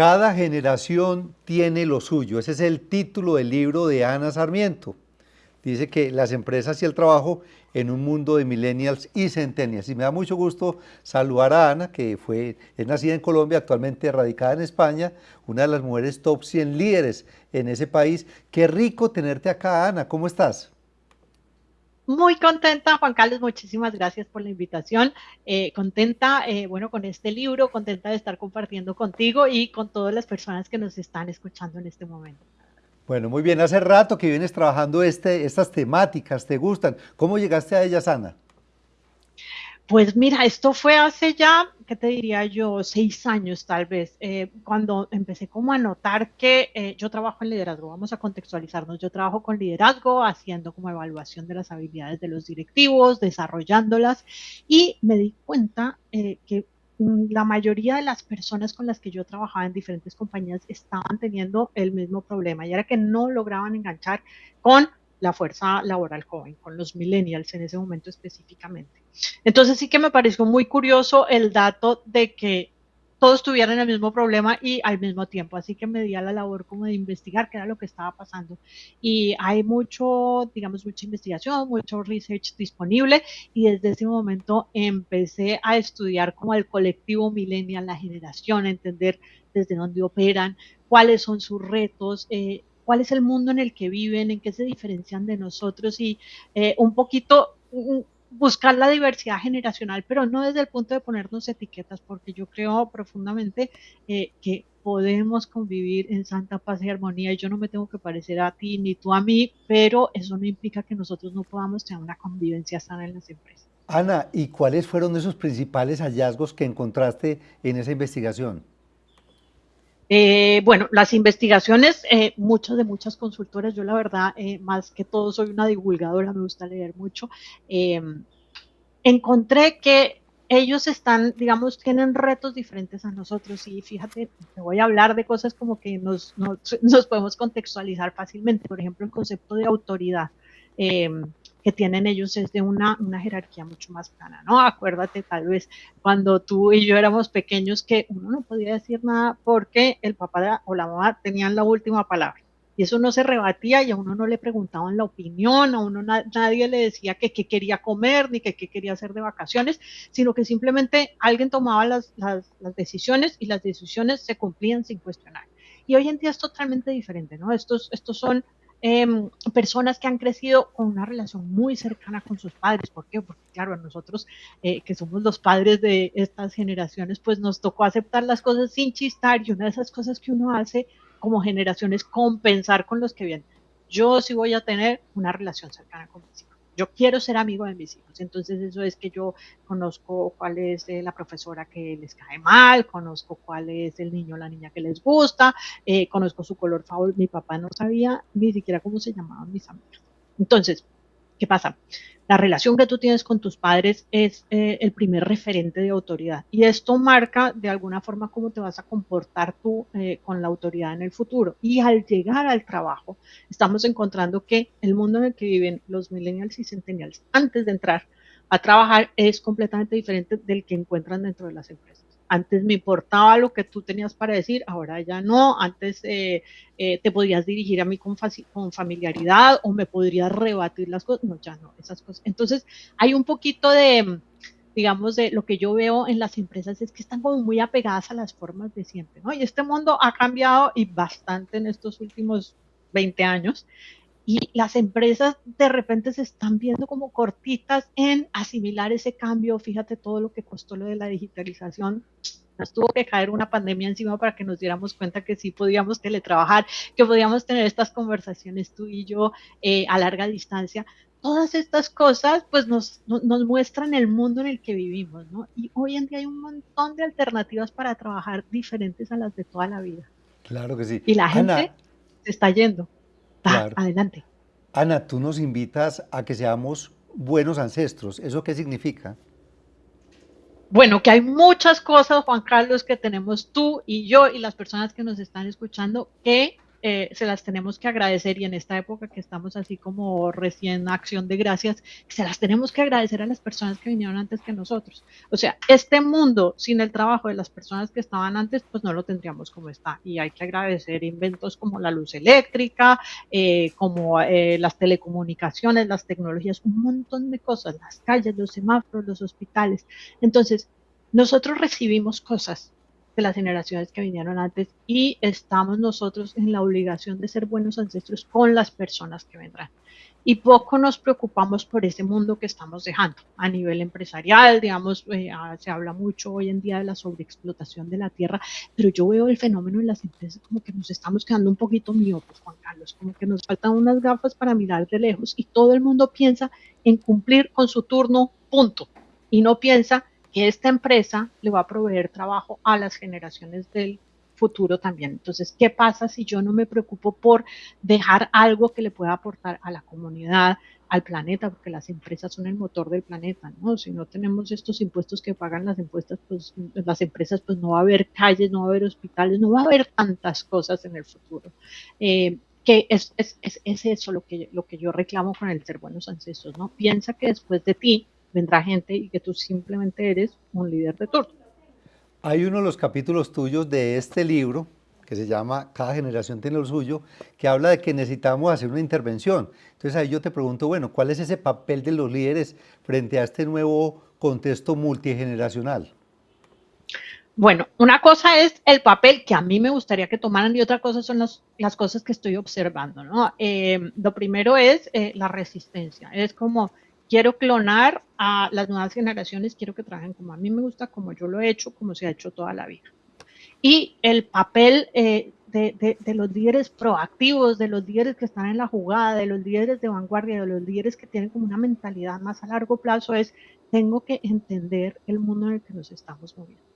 Cada generación tiene lo suyo. Ese es el título del libro de Ana Sarmiento. Dice que las empresas y el trabajo en un mundo de millennials y centennials. Y me da mucho gusto saludar a Ana, que fue, es nacida en Colombia, actualmente radicada en España, una de las mujeres top 100 líderes en ese país. Qué rico tenerte acá, Ana. ¿Cómo estás? Muy contenta, Juan Carlos, muchísimas gracias por la invitación. Eh, contenta, eh, bueno, con este libro, contenta de estar compartiendo contigo y con todas las personas que nos están escuchando en este momento. Bueno, muy bien. Hace rato que vienes trabajando este, estas temáticas, ¿te gustan? ¿Cómo llegaste a ellas, Ana? Pues mira, esto fue hace ya, ¿qué te diría yo? Seis años tal vez, eh, cuando empecé como a notar que eh, yo trabajo en liderazgo, vamos a contextualizarnos, yo trabajo con liderazgo, haciendo como evaluación de las habilidades de los directivos, desarrollándolas, y me di cuenta eh, que la mayoría de las personas con las que yo trabajaba en diferentes compañías estaban teniendo el mismo problema, y era que no lograban enganchar con la fuerza laboral joven, con los millennials en ese momento específicamente. Entonces sí que me pareció muy curioso el dato de que todos tuvieran el mismo problema y al mismo tiempo. Así que me di a la labor como de investigar qué era lo que estaba pasando. Y hay mucho, digamos, mucha investigación, mucho research disponible y desde ese momento empecé a estudiar como el colectivo millennial, la generación, entender desde dónde operan, cuáles son sus retos, eh, cuál es el mundo en el que viven, en qué se diferencian de nosotros y eh, un poquito buscar la diversidad generacional, pero no desde el punto de ponernos etiquetas, porque yo creo profundamente eh, que podemos convivir en santa paz y armonía y yo no me tengo que parecer a ti ni tú a mí, pero eso no implica que nosotros no podamos tener una convivencia sana en las empresas. Ana, ¿y cuáles fueron esos principales hallazgos que encontraste en esa investigación? Eh, bueno, las investigaciones, eh, muchas de muchas consultoras, yo la verdad, eh, más que todo soy una divulgadora, me gusta leer mucho, em, encontré que ellos están, digamos, tienen retos diferentes a nosotros y fíjate, te voy a hablar de cosas como que nos, nos podemos contextualizar fácilmente, por ejemplo, el concepto de autoridad. Que tienen ellos es de una, una jerarquía mucho más plana, ¿no? Acuérdate tal vez cuando tú y yo éramos pequeños que uno no podía decir nada porque el papá o la mamá tenían la última palabra. Y eso no se rebatía y a uno no le preguntaban la opinión, a uno nadie le decía que qué quería comer ni que qué quería hacer de vacaciones, sino que simplemente alguien tomaba las, las, las decisiones y las decisiones se cumplían sin cuestionar. Y hoy en día es totalmente diferente, ¿no? Estos, estos son Em, personas que han crecido con una relación muy cercana con sus padres. ¿Por qué? Porque claro, nosotros eh, que somos los padres de estas generaciones, pues nos tocó aceptar las cosas sin chistar y una de esas cosas que uno hace como generación es compensar con los que vienen. Yo sí voy a tener una relación cercana con mis hijos yo quiero ser amigo de mis hijos. Entonces eso es que yo conozco cuál es eh, la profesora que les cae mal, conozco cuál es el niño o la niña que les gusta, eh, conozco su color favorito. Mi papá no sabía ni siquiera cómo se llamaban mis amigos. Entonces, ¿qué pasa? La relación que tú tienes con tus padres es eh, el primer referente de autoridad y esto marca de alguna forma cómo te vas a comportar tú eh, con la autoridad en el futuro. Y al llegar al trabajo, estamos encontrando que el mundo en el que viven los millennials y centennials antes de entrar a trabajar es completamente diferente del que encuentran dentro de las empresas. Antes me importaba lo que tú tenías para decir, ahora ya no. Antes eh, eh, te podías dirigir a mí con, familiaridad o me podrías rebatir las cosas. No, ya no, esas cosas. Entonces, hay un poquito de, digamos, de lo que yo veo en las empresas es que están como muy apegadas a las formas de siempre, ¿no? Y este mundo ha cambiado y bastante en estos últimos 20 años y las empresas de repente se están viendo como cortitas en asimilar ese cambio. Fíjate todo lo que costó lo de la digitalización. Nos tuvo que caer una pandemia encima para que nos diéramos cuenta que sí podíamos teletrabajar, que podíamos tener estas conversaciones tú y yo eh, a larga distancia. Todas estas cosas pues nos, nos muestran el mundo en el que vivimos, ¿no? Y hoy en día hay un montón de alternativas para trabajar diferentes a las de toda la vida. Claro que sí. Y la gente se está yendo. Adelante. Ana, tú nos invitas a que seamos buenos ancestros. ¿Eso qué significa? Bueno, que hay muchas cosas, Juan Carlos, que tenemos tú y yo y las personas que nos están escuchando que eh, se las tenemos que agradecer y en esta época que estamos así como recién acción de gracias, se las tenemos que agradecer a las personas que vinieron antes que nosotros. O sea, este mundo sin el trabajo de las personas que estaban antes, pues no lo tendríamos como está. Y hay que agradecer inventos como la luz eléctrica, eh, como eh, las telecomunicaciones, las tecnologías, un montón de cosas, las calles, los semáforos, los hospitales. Entonces, nosotros recibimos cosas de las generaciones que vinieron antes y estamos nosotros en la obligación de ser buenos ancestros con las personas que vendrán. Y poco nos preocupamos por ese mundo que estamos dejando a nivel empresarial, digamos, eh, ah, se habla mucho hoy en día de la sobreexplotación de la tierra, pero yo veo el fenómeno en las empresas como que nos estamos quedando un poquito miopes, Juan Carlos, como que nos faltan unas gafas para mirar de lejos y todo el mundo piensa en cumplir con su turno, punto, y no piensa esta empresa le va a proveer trabajo a las generaciones del futuro también. Entonces, ¿qué pasa si yo no me preocupo por dejar algo que le pueda aportar a la comunidad, al planeta, porque las empresas son el motor del planeta, ¿no? Si no tenemos estos impuestos que pagan las empresas, pues las empresas, pues no va a haber calles, no va a haber hospitales, no va a haber tantas cosas en el futuro. Eh, que es, es, es, es, eso lo que, lo que yo reclamo con el ser buenos ancestros, ¿no? Piensa que después de ti vendrá gente y que tú simplemente eres un líder de turno. Hay uno de los capítulos tuyos de este libro, que se llama Cada generación tiene lo suyo, que habla de que necesitamos hacer una intervención. Entonces ahí yo te pregunto, bueno, ¿cuál es ese papel de los líderes frente a este nuevo contexto multigeneracional? Bueno, una cosa es el papel que a mí me gustaría que tomaran y otra cosa son las cosas que estoy observando. ¿no? Eh, lo primero es eh, la resistencia. Es como quiero clonar a las nuevas generaciones, quiero que trabajen como a mí me gusta, como yo lo he hecho, como se ha hecho toda la vida. Y el papel eh, de, de, los líderes proactivos, de los líderes que están en la jugada, de los líderes de vanguardia, de los líderes que tienen como una mentalidad más a largo plazo es, tengo que entender el mundo en el que nos estamos moviendo.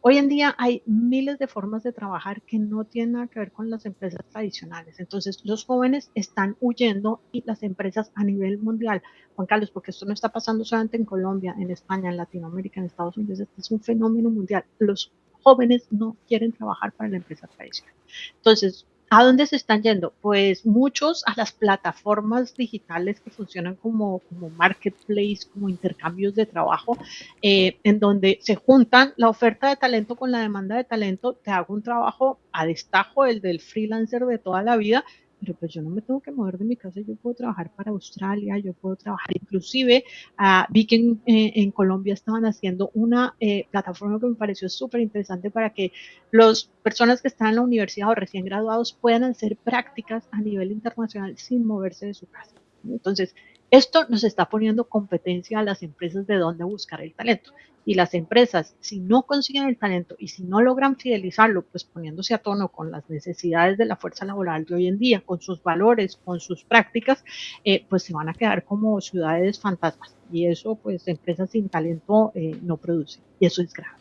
Hoy en día hay miles de formas de trabajar que no tienen nada que ver con las empresas tradicionales. Entonces, los jóvenes están huyendo y las empresas a nivel mundial, Juan Carlos, porque esto no está pasando solamente en Colombia, en España, en Latinoamérica, en Estados Unidos, este es un fenómeno mundial. Los jóvenes no quieren trabajar para la empresa tradicional. Entonces, ¿A dónde se están yendo? Pues muchos a las plataformas digitales que funcionan como, como marketplace, como intercambios de trabajo, eh, en donde se juntan la oferta de talento con la demanda de talento. Te hago un trabajo a destajo, el del freelancer de toda la vida, pero pues yo no me tengo que mover de mi casa, yo puedo trabajar para Australia, yo puedo trabajar, inclusive uh, vi que en, eh, en, Colombia estaban haciendo una eh, plataforma que me pareció súper interesante para que las personas que están en la universidad o recién graduados puedan hacer prácticas a nivel internacional sin moverse de su casa. Entonces, esto nos está poniendo competencia a las empresas de dónde buscar el talento. Y las empresas, si no consiguen el talento y si no logran fidelizarlo, pues poniéndose a tono con las necesidades de la fuerza laboral de hoy en día, con sus valores, con sus prácticas, eh, pues se van a quedar como ciudades fantasmas. Y eso, pues, empresas sin talento eh, no producen. Y eso es grave.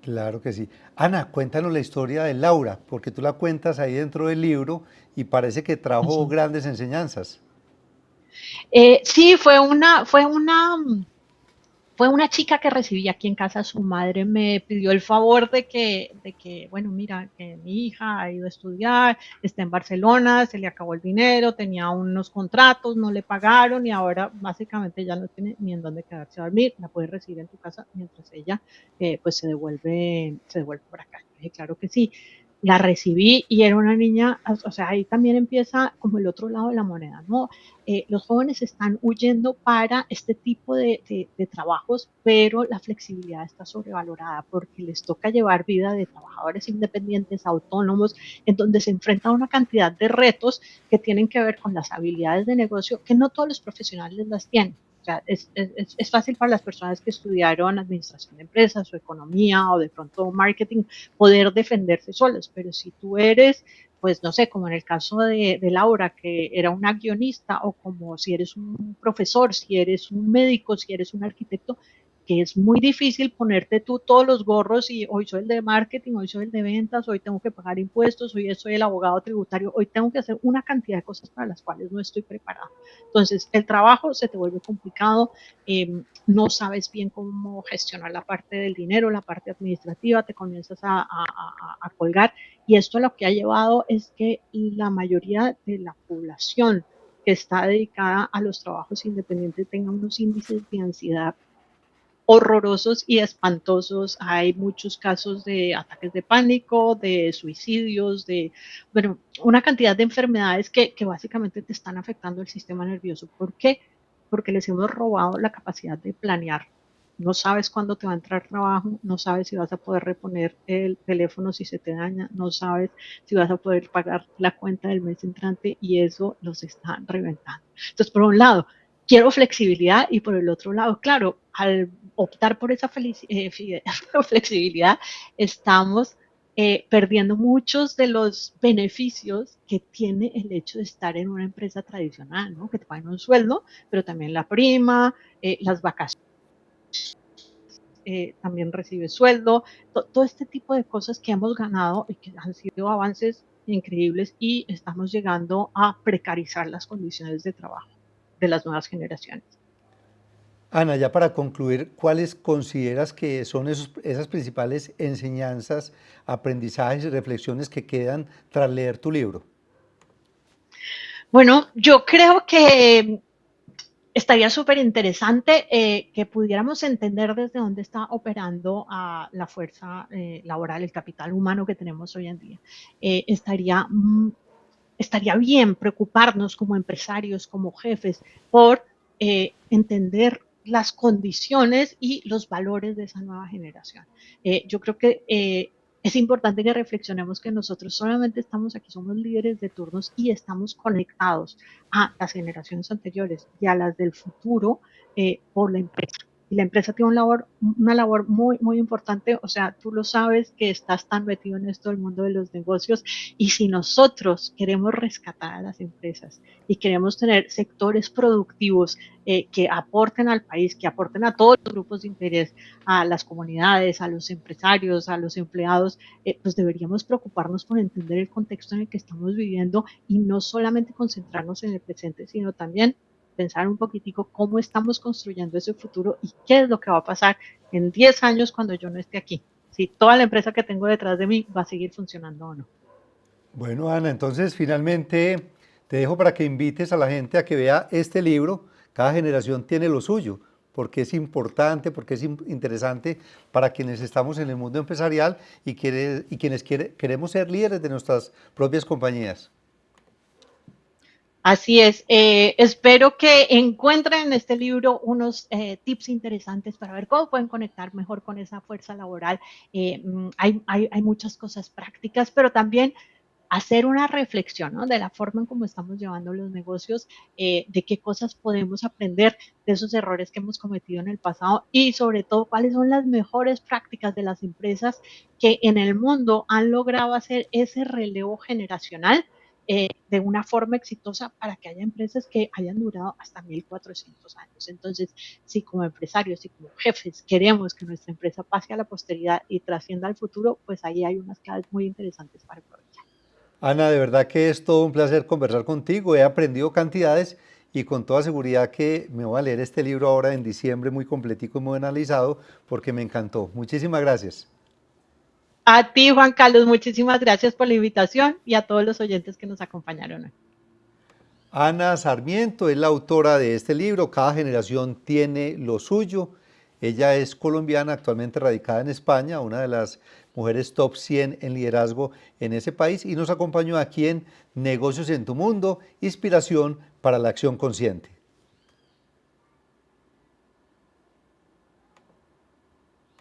Claro que sí. Ana, cuéntanos la historia de Laura, porque tú la cuentas ahí dentro del libro y parece que trajo sí. grandes enseñanzas. Eh, sí, fue una, fue una, fue una chica que recibí aquí en casa. Su madre me pidió el favor de que, de que, bueno, mira, que mi hija ha ido a estudiar, está en Barcelona, se le acabó el dinero, tenía unos contratos, no le pagaron y ahora básicamente ya no tiene ni en dónde quedarse a dormir. La puedes recibir en tu casa mientras ella, eh, pues, se devuelve, se devuelve por acá. claro que sí la recibí y era una niña, o sea, ahí también empieza como el otro lado de la moneda, ¿no? Eh, los jóvenes están huyendo para este tipo de, de, trabajos, pero la flexibilidad está sobrevalorada porque les toca llevar vida de trabajadores independientes, autónomos, en donde se enfrenta a una cantidad de retos que tienen que ver con las habilidades de negocio que no todos los profesionales las tienen sea, es, es, es, fácil para las personas que estudiaron administración de empresas o economía o de pronto marketing poder defenderse solos, pero si tú eres, pues no sé, como en el caso de, de Laura, que era una guionista, o como si eres un profesor, si eres un médico, si eres un arquitecto, que es muy difícil ponerte tú todos los gorros y hoy soy el de marketing, hoy soy el de ventas, hoy tengo que pagar impuestos, hoy soy el abogado tributario, hoy tengo que hacer una cantidad de cosas para las cuales no estoy preparado. Entonces, el trabajo se te vuelve complicado, eh, no sabes bien cómo gestionar la parte del dinero, la parte administrativa, te comienzas a, a, a, a colgar Y esto lo que ha llevado es que la mayoría de la población que está dedicada a los trabajos independientes tenga unos índices de ansiedad horrorosos y espantosos. Hay muchos casos de ataques de pánico, de suicidios, de, bueno, una cantidad de enfermedades que, que básicamente te están afectando el sistema nervioso. ¿Por qué? Porque les hemos robado la capacidad de planear. No sabes cuándo te va a entrar trabajo, no sabes si vas a poder reponer el teléfono si se te daña, no sabes si vas a poder pagar la cuenta del mes entrante y eso los está reventando. Entonces, por un lado, quiero flexibilidad y por el otro lado, claro, al optar por esa eh, flexibilidad, estamos eh, perdiendo muchos de los beneficios que tiene el hecho de estar en una empresa tradicional, ¿no? que te pagan un sueldo, pero también la prima, eh, las vacaciones. también recibe sueldo, todo este tipo de cosas que hemos ganado y que han sido avances increíbles y estamos llegando a precarizar las condiciones de trabajo de las nuevas generaciones. Ana, ya para concluir, ¿cuáles consideras que son esas principales enseñanzas, aprendizajes y reflexiones que quedan tras leer tu libro? Bueno, yo creo que estaría súper interesante eh, que pudiéramos entender desde dónde está operando la fuerza eh, laboral, el capital humano que tenemos hoy en día. Eh, estaría mm, estaría bien preocuparnos como empresarios, como jefes, por eh, entender las condiciones y los valores de esa nueva generación. Eh, yo creo que eh, es importante que reflexionemos que nosotros solamente estamos aquí, somos líderes de turnos y estamos conectados a las generaciones anteriores y a las del futuro por la empresa y la empresa tiene una labor, una labor muy, muy importante. O sea, tú lo sabes que estás tan metido en esto del mundo de los negocios y si nosotros queremos rescatar a las empresas y queremos tener sectores productivos eh, que aporten al país, que aporten a todos los grupos de interés, a las comunidades, a los empresarios, a los empleados, eh, pues deberíamos preocuparnos por entender el contexto en el que estamos viviendo y no solamente concentrarnos en el presente, sino también pensar un poquitico cómo estamos construyendo ese futuro y qué es lo que va a pasar en 10 años cuando yo no esté aquí. Si toda la empresa que tengo detrás de mí va a seguir funcionando o no. Bueno, Ana, entonces finalmente te dejo para que invites a la gente a que vea este libro. Cada generación tiene lo suyo, porque es importante, porque es interesante para quienes estamos en el mundo empresarial y, quienes queremos ser líderes de nuestras propias compañías. Así es, eh, espero que encuentren en este libro unos eh, tips interesantes para ver cómo pueden conectar mejor con esa fuerza laboral. Eh, mm, hay, hay, muchas cosas prácticas, pero también hacer una reflexión ¿no? de la forma en cómo estamos llevando los negocios, de qué cosas podemos aprender de esos errores que hemos cometido en el pasado y sobre todo cuáles son las mejores prácticas de las empresas que en el mundo han logrado hacer ese relevo generacional eh, de una forma exitosa para que haya empresas que hayan durado hasta 1400 años. Entonces, si como empresarios y como jefes queremos que nuestra empresa pase a la posteridad y trascienda al futuro, pues ahí hay unas claves muy interesantes para aprovechar. Ana, de verdad que es todo un placer conversar contigo. He aprendido cantidades y con toda seguridad que me voy a leer este libro ahora en diciembre muy completico y muy analizado porque me encantó. Muchísimas gracias. A ti, Juan Carlos, muchísimas gracias por la invitación y a todos los oyentes que nos acompañaron hoy. Ana Sarmiento es la autora de este libro, Cada generación tiene lo suyo. Ella es colombiana, actualmente radicada en España, una de las mujeres top 100 en liderazgo en ese país y nos acompañó aquí en Negocios en tu Mundo, Inspiración para la Acción Consciente.